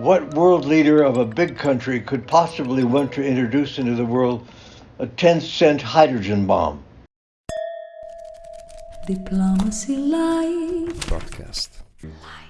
What world leader of a big country could possibly want to introduce into the world a 10 cent hydrogen bomb? Diplomacy Live. Broadcast. Live.